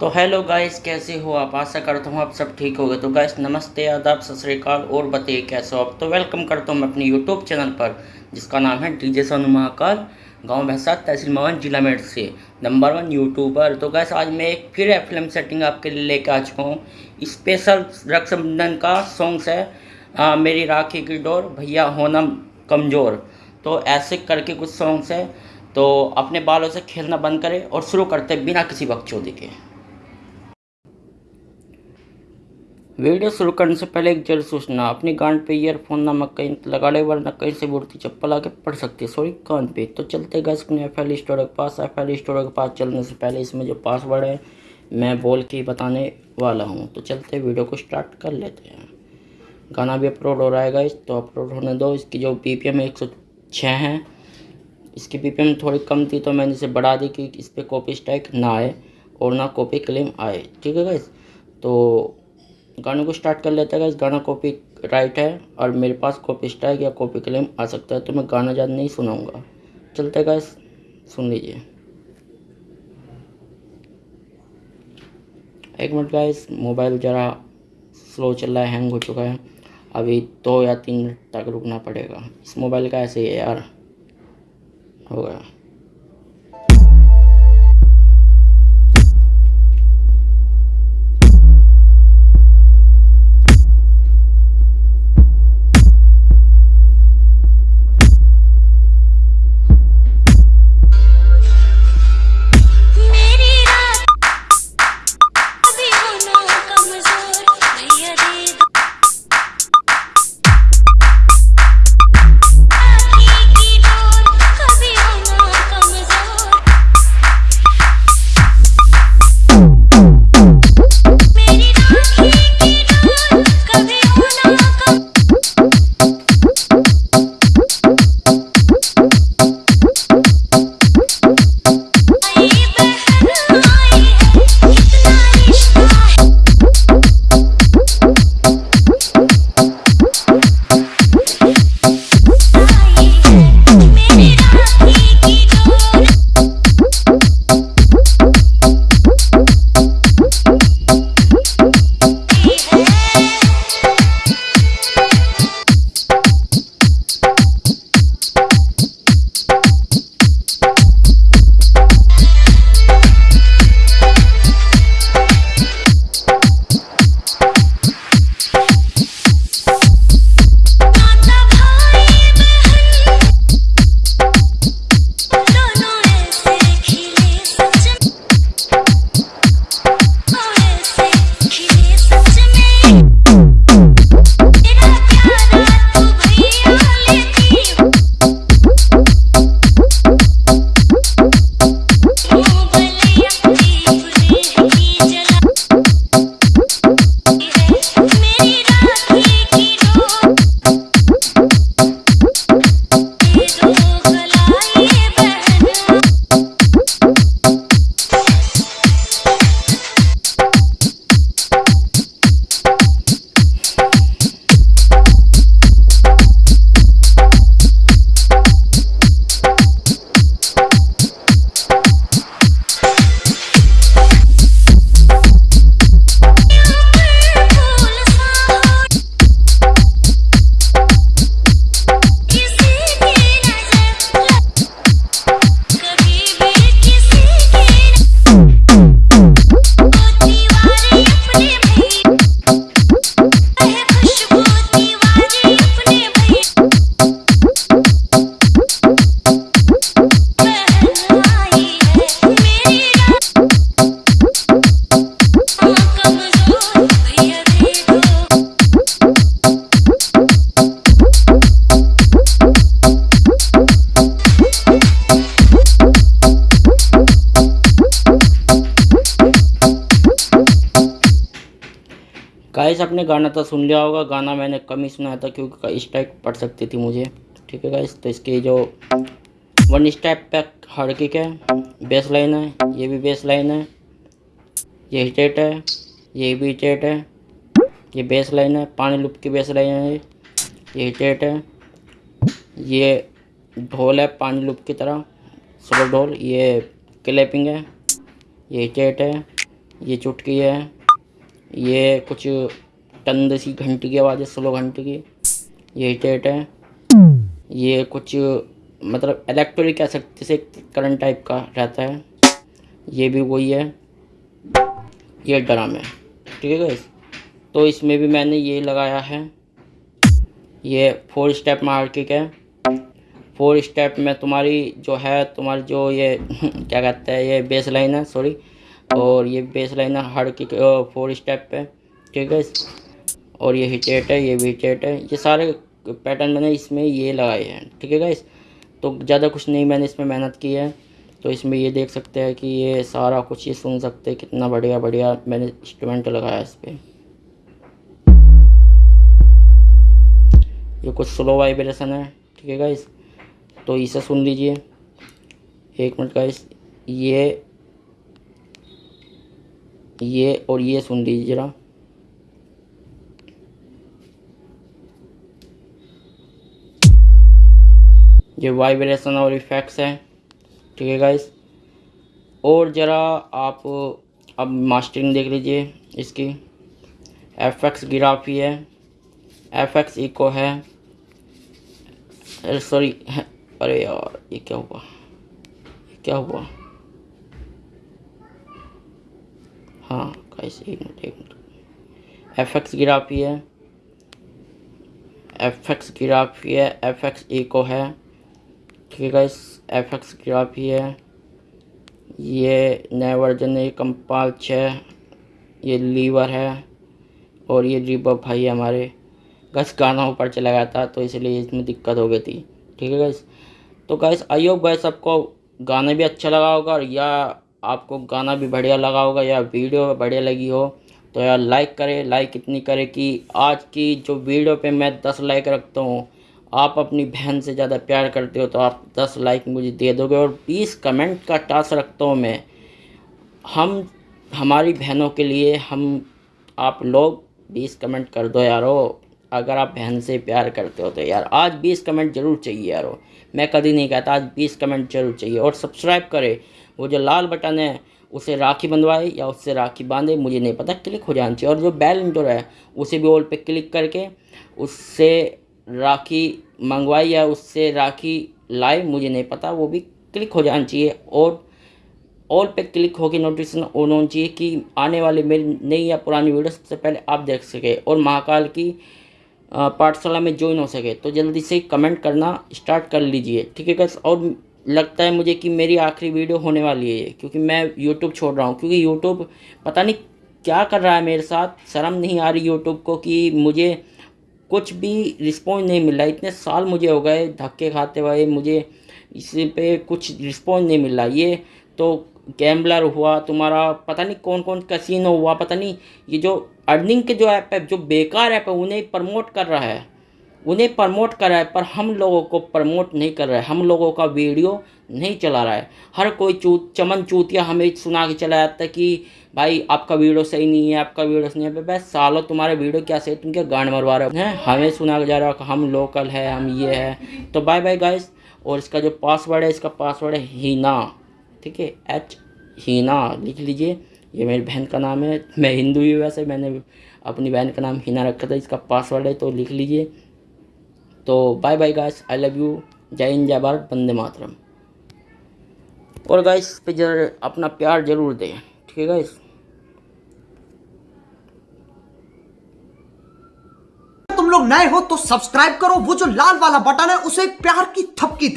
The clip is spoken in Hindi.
तो हेलो गाइस कैसे हो आप? आशा करता हूँ आप सब ठीक हो तो गाइस नमस्ते आदाब सत श्रीकाल और बताइए कैसे हो आप? तो वेलकम करता हूँ मैं अपने यूट्यूब चैनल पर जिसका नाम है डीजे सोनू महाकाल गाँव भैंसा तहसील मवन जिला मेट से नंबर वन यूट्यूबर तो गैस आज मैं एक फिर फ़िल्म सेटिंग आपके लिए लेकर आ चुका हूँ। स्पेशल रक्षाबंधन का सॉन्ग्स है आ, मेरी राखी की डोर भैया होना कमज़ोर। तो ऐसे करके कुछ सॉन्ग्स है। तो अपने बालों से खेलना बंद करें और शुरू करते बिना किसी वक्त बकचोदी के। वीडियो शुरू करने से पहले एक ज़रूर सूचना, अपनी गांड पे ईयरफोन नमक कहीं लगा ले वरना कहीं से बुढ़ती चप्पल आके पड़ सकती है। सॉरी कान पे। तो चलते गए अपने एफ़ एल स्टोर के पास। एफ़ एल स्टोर के पास चलने से पहले इसमें जो पासवर्ड है, मैं बोल के बताने वाला हूँ। तो चलते वीडियो को स्टार्ट कर लेते हैं। गाना भी अपलोड हो रहा है गाइस तो अपलोड होने दो। इसकी जो पी पी एम एक सौ छः है, इसकी पी पी एम थोड़ी कम थी तो मैंने इसे बढ़ा दी कि इस पर कॉपी स्ट्राइक ना आए और ना कॉपी क्लेम आए। ठीक है गाइस तो गाने को स्टार्ट कर लेते हैं गाना कॉपी राइट है और मेरे पास कॉपी स्ट्राइक या कॉपी क्लेम आ सकता है तो मैं गाना ज़्यादा नहीं सुनाऊँगा। चलते गैस सुन लीजिए। एक मिनट गाइस मोबाइल ज़रा स्लो चल रहा है हैंग हो चुका है। अभी दो या तीन मिनट तक रुकना पड़ेगा। इस मोबाइल का ऐसे है यार। हो गया। गाइस आपने गाना तो सुन लिया होगा। गाना मैंने कम ही सुनाया था क्योंकि स्टेप पड़ सकती थी मुझे। ठीक है गाइस तो इसकी जो वन स्टेप पैक हर किक है बेस लाइन है, ये भी बेस लाइन है, ये हिटेट है, ये भी हिटेट है, ये बेस लाइन है, पानी लुप की बेस लाइन है ये हिटेट है, ये ढोल है पानी लुप की तरह सुपर ढोल, ये क्लैपिंग है, ये हिटेट है, ये चुटकी है ये कुछ टंद सी घंटी की आवाज़ है, स्लो घंटी की। ये टेट है। ये कुछ मतलब इलेक्ट्रिक कह सकते से करंट टाइप का रहता है। ये भी वही है। ये ड्रम है। ठीक है तो इसमें भी मैंने ये लगाया है। ये फोर स्टेप मार्किक है। फोर स्टेप में तुम्हारी जो है, तुम्हारी जो ये क्या कहते हैं, ये बेस लाइन है सॉरी और ये बेस लाइन है हर की फोर स्टेप पे, ठीक है और ये हिटेट है, ये भी हिटेट है। ये सारे पैटर्न मैंने इसमें ये लगाए हैं, ठीक है गाइस तो ज़्यादा कुछ नहीं मैंने इसमें मेहनत की है। तो इसमें ये देख सकते हैं कि ये सारा कुछ ये सुन सकते हैं कितना बढ़िया बढ़िया मैंने इंस्ट्रूमेंट लगाया इस पर ये कुछ स्लो वाइब्रेशन है, ठीक है गाइस तो इसे सुन लीजिए। एक मिनट गाइस ये ये और ये सुन लीजिए ज़रा। ये वाइब्रेशन और इफेक्ट्स है, ठीक है गाइस और ज़रा आप अब मास्टरिंग देख लीजिए इसकी। एफ़ एक्स गिराफी है एफ़ एक्स इको है। सॉरी अरे यार, ये क्या हुआ? क्या हुआ? हाँ गाइस एक मिनट एक मिनट। एफ़ एक्स गिराफी है। एफ़ एक्स गिराफी है। एफ़ एक्स इको है। ठीक है गाइस एफ़ एक्स ग्राफी है। ये नया वर्जन है कंपाल छः ये लीवर है। और ये रिबब भाई है हमारे। गैस गाना ऊपर चला गया था तो इसलिए इसमें दिक्कत हो गई थी। ठीक है गैस तो गैस आई होप गैस आपको गाना भी अच्छा लगा होगा और या आपको गाना भी बढ़िया लगा होगा या वीडियो बढ़िया लगी हो तो यार लाइक करें लाइक इतनी करें कि आज की जो वीडियो पे मैं दस लाइक रखता हूँ, आप अपनी बहन से ज़्यादा प्यार करते हो तो आप दस लाइक मुझे दे दोगे और बीस कमेंट का टास्क रखता हूँ मैं। हम, हमारी बहनों के लिए हम, आप लोग बीस कमेंट कर दो यारो। अगर आप बहन से प्यार करते हो तो यार आज बीस कमेंट ज़रूर चाहिए यारो। मैं कभी नहीं कहता आज बीस कमेंट ज़रूर चाहिए। और सब्सक्राइब करें। वो जो लाल बटन है, उसे राखी बंधवाए या उससे राखी बांधे, मुझे नहीं पता क्लिक हो जाना चाहिए। और जो बेल इंटर है, उसे भी ऑल पे क्लिक करके, उससे राखी मंगवाई या उससे राखी लाई, मुझे नहीं पता, वो भी क्लिक हो जाना चाहिए। और ऑल पे क्लिक होकर नोटिफिकेशन ऑन होना चाहिए कि आने वाले मेरी नई या पुरानी वीडियो सबसे पहले आप देख सके। और महाकाल की पाठशाला में ज्वाइन हो सके तो जल्दी से कमेंट करना स्टार्ट कर लीजिए, ठीक है और लगता है मुझे कि मेरी आखिरी वीडियो होने वाली है क्योंकि मैं यूट्यूब छोड़ रहा हूँ, क्योंकि यूट्यूब पता नहीं क्या कर रहा है मेरे साथ, शर्म नहीं आ रही यूट्यूब को कि मुझे कुछ भी रिस्पॉन्स नहीं मिल रहा इतने साल मुझे हो गए धक्के खाते हुए, मुझे इस पे कुछ रिस्पॉन्स नहीं मिल रहा ये तो गैम्बलर हुआ, तुम्हारा पता नहीं कौन कौन कसिनो हुआ, पता नहीं, ये जो अर्निंग के जो ऐप है, जो बेकार ऐप है, उन्हें प्रमोट कर रहा है। उन्हें प्रमोट कर रहा है, पर हम लोगों को प्रमोट नहीं कर रहा है। हम लोगों का वीडियो नहीं चला रहा है। हर कोई चूत, चमन चूतिया हमें सुना के चला जाता है कि, भाई, आपका वीडियो सही नहीं है, आपका वीडियो सही नहीं है। सालों, तुम्हारे वीडियो क्या सही तुम क्या गांड मरवा रहे हो? हमें सुना जा रहा है हम लोकल है, हम ये है। तो बाय बाय गाइस और इसका जो पासवर्ड है, इसका पासवर्ड है हीना। ठीक है एच हीना लिख लीजिए। ये मेरी बहन का नाम है। मैं हिंदू ही वैसे, मैंने अपनी बहन का नाम हीना रखा था, इसका पासवर्ड है तो लिख लीजिए। तो bye bye guys I love you जय हिंद, जय भारत, वंदे मातरम। और गाइस पे जरा अपना प्यार ज़रूर दें, ठीक है गाइस तुम लोग नए हो तो सब्सक्राइब करो। वो जो लाल वाला बटन है, उसे प्यार की थपकी